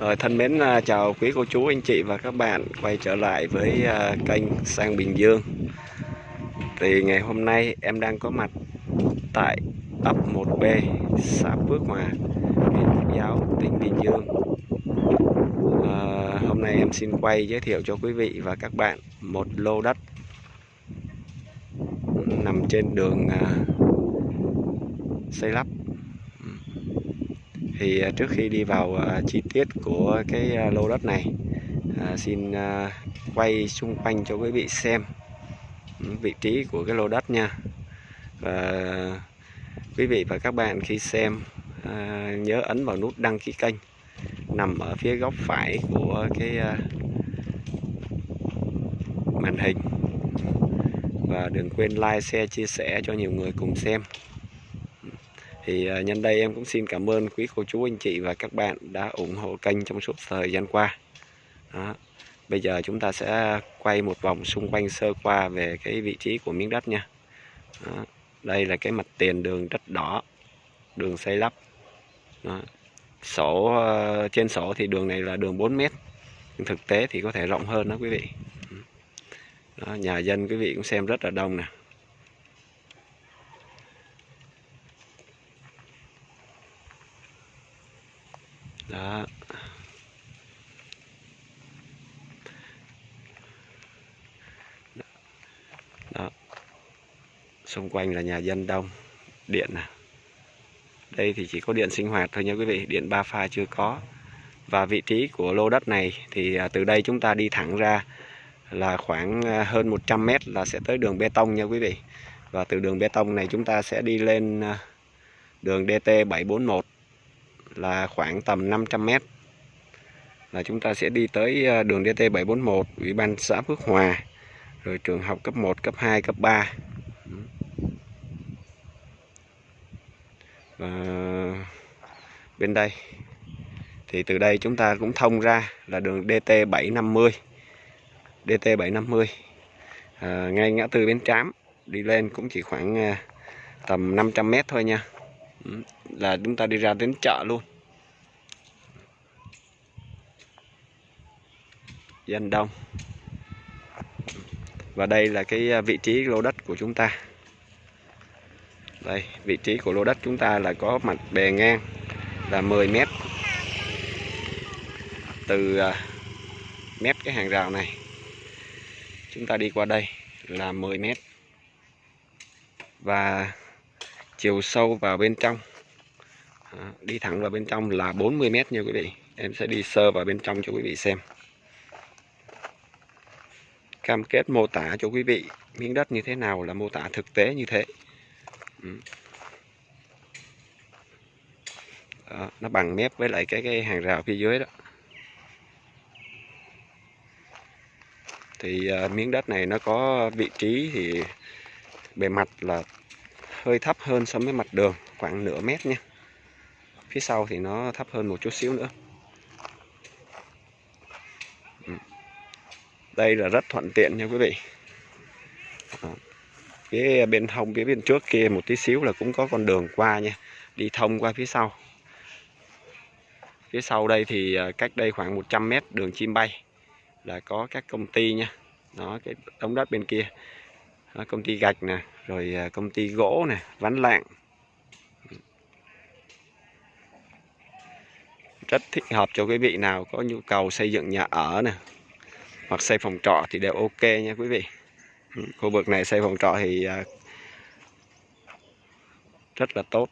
Rồi thân mến à, chào quý cô chú anh chị và các bạn quay trở lại với à, kênh Sang Bình Dương. Thì ngày hôm nay em đang có mặt tại ấp 1B xã Phước Hòa huyện Phước Giáo tỉnh Bình Dương. À, Hôm nay em xin quay giới thiệu cho quý vị và các bạn một lô đất nằm trên đường à, xây lắp thì à, trước khi đi vào à, chi tiết của cái à, lô đất này xin quay xung quanh cho quý vị xem ừ, vị trí của cái lô đất nha. Và quý vị và các bạn khi xem nhớ ấn vào nút đăng ký kênh nằm ở phía góc phải của cái màn hình. Và đừng quên like, share, chia sẻ cho nhiều người cùng xem thì à, nhân đây em cũng xin cảm ơn quý cô chú anh chị và các bạn đã ủng hộ kênh trong suốt thời gian qua đó. bây giờ chúng ta sẽ quay một vòng xung quanh sơ qua về cái vị trí của miếng đất nha đó. đây là cái mặt tiền đường đất đỏ đường xây lắp đó. sổ ờ, trên sổ thì đường này là đường 4 mét nhưng thực tế thì có thể rộng hơn đó quý vị đó, nhà dân quý vị cũng xem rất là đông nè đó. Đó. Xung quanh là nhà dân đông. Điện nè đây thì chỉ có điện sinh hoạt thôi nha quý vị. Điện ba pha chưa có. Và vị trí của lô đất này thì à, từ đây chúng ta đi thẳng ra là khoảng à, hơn 100 mét là sẽ tới đường bê tông nha quý vị. Và từ đường bê tông này chúng ta sẽ đi lên đường DT 741 là khoảng tầm 500 mét. Là chúng ta sẽ đi tới ờ, đường DT 741 Ủy ban xã Phước Hòa rồi trường học cấp 1, cấp 2, cấp 3 và bên đây thì từ đây chúng ta cũng thông ra là đường DT 750 DT 750 à, ngay ngã tư Bến Trám đi lên cũng chỉ khoảng à, tầm 500m thôi nha là chúng ta đi ra đến chợ luôn. Dân đông. Và đây là cái à, vị trí lô đất của chúng ta. Đây, vị trí của lô đất chúng ta là có mặt bề ngang là 10 mét từ à, mép cái hàng rào này. Chúng ta đi qua đây là 10 mét. Và chiều sâu vào bên trong. Đi thẳng vào bên trong là 40 mét nha quý vị. Em sẽ đi sơ vào bên trong cho quý vị xem. Cam kết mô tả cho quý vị miếng đất như thế nào là mô tả thực tế như thế. Ừ. Đó, nó bằng mép với lại cái cái hàng rào phía dưới đó. Thì uh, miếng đất này nó có vị trí thì bề mặt là hơi thấp hơn so với mặt đường, khoảng nửa mét nha. Phía sau thì nó thấp hơn một chút xíu nữa. Ừ. Đây là rất thuận tiện nha quý vị. Phía bên hông, phía bên trước kia một tí xíu là cũng có con đường qua nha. Đi thông qua phía sau. Phía sau đây thì à, cách đây khoảng 100 mét đường chim bay là có các công ty nha. Đó, cái đống đất bên kia đó, công ty gạch nè rồi à, công ty gỗ nè ván lạng. Rất thích hợp cho quý vị nào có nhu cầu xây dựng nhà ở nè hoặc xây phòng trọ thì đều ok nha quý vị. Ừ, khu vực này xây phòng trọ thì à, rất là tốt.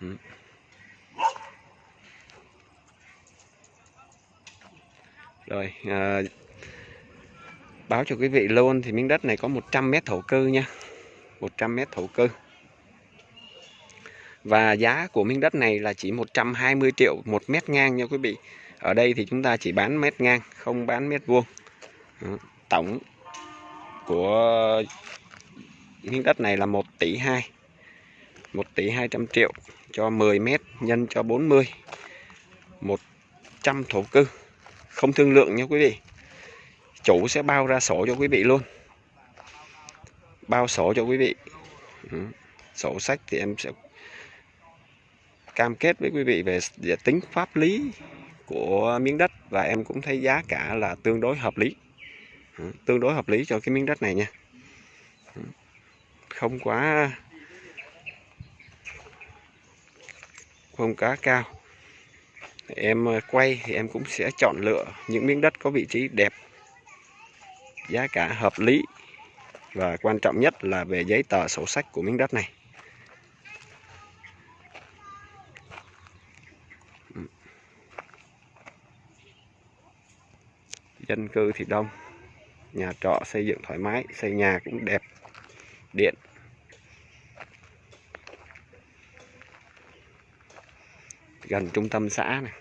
Ừ. Rồi à, báo cho quý vị luôn thì miếng đất này có 100 mét thổ cư nha. 100 mét thổ cư. Và giá của miếng đất này là chỉ 120 triệu một mét ngang nha quý vị. Ở đây thì chúng ta chỉ bán mét ngang, không bán mét vuông. Tổng của miếng đất này là 1 tỷ 2 1 tỷ 200 triệu cho 10 mét nhân cho 40 100 thổ cư. Không thương lượng nha quý vị chủ sẽ bao ra sổ cho quý vị luôn. Bao sổ cho quý vị. Ừ. Sổ sách thì em sẽ cam kết với quý vị về, về tính pháp lý của miếng đất và em cũng thấy giá cả là tương đối hợp lý. Ừ, tương đối hợp lý cho cái miếng đất này nha. Ừ. Không quá không quá cao. Em ờ, quay thì em cũng sẽ chọn lựa những miếng đất có vị trí đẹp giá cả hợp lý và quan trọng nhất là về giấy tờ sổ sách của miếng đất này. Ừ. Dân cư thì đông, nhà trọ xây dựng thoải mái, xây nhà cũng đẹp, điện. Gần trung tâm xã này.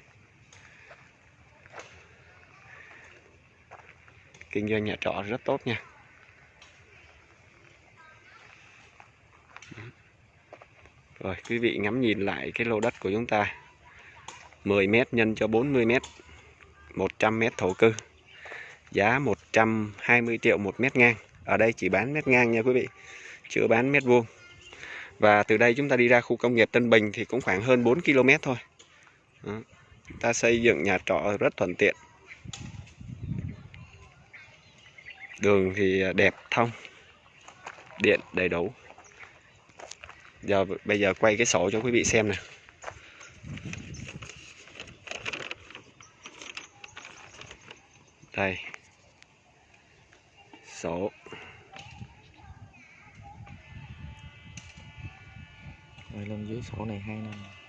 Kinh doanh nhà trọ rất tốt nha. Rồi, quý vị ngắm nhìn lại cái lô đất của chúng ta. 10 mét nhân cho 40 mét 100 mét thổ cư. Giá 120 triệu một mét ngang. Ở đây chỉ bán mét ngang nha quý vị, chưa bán mét vuông. Và từ đây chúng ta đi ra khu công nghiệp Tân Bình thì cũng khoảng hơn 4 km thôi. Đó. ta xây dựng nhà trọ rất thuận tiện. Đường thì đẹp thông. Điện đầy đủ. Giờ, bây giờ quay cái sổ cho quý vị xem nè. Đây. Sổ. Rồi lên dưới sổ này hai năm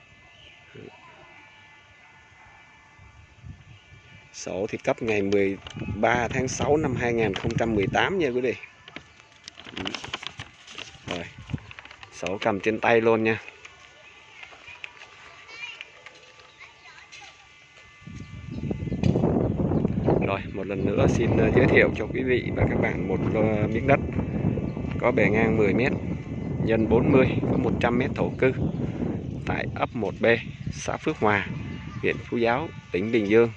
Sổ thì cấp ngày 13 tháng 6 năm 2018 nha quý vị. Ừ. Rồi. Sổ cầm trên tay luôn nha. Rồi, một lần nữa xin ờ, giới thiệu cho quý vị và các bạn một ờ, miếng đất có bề ngang 10 m nhân 40 có 100 m thổ cư tại ấp 1B, xã Phước Hòa, huyện Phú Giáo, tỉnh Bình Dương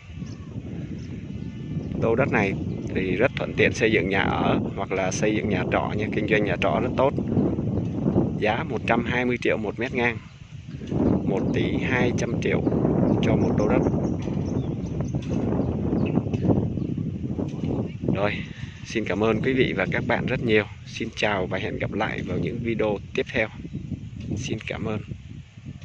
lô đất này thì rất thuận tiện xây dựng nhà ở hoặc là xây dựng nhà trọ nha. Kinh doanh nhà trọ rất tốt. Giá 120 triệu một mét ngang. 1 tỷ 200 triệu cho một lô đất. Rồi, xin cảm ơn quý vị và các bạn rất nhiều. Xin chào và hẹn gặp lại vào những video tiếp theo. Xin cảm ơn.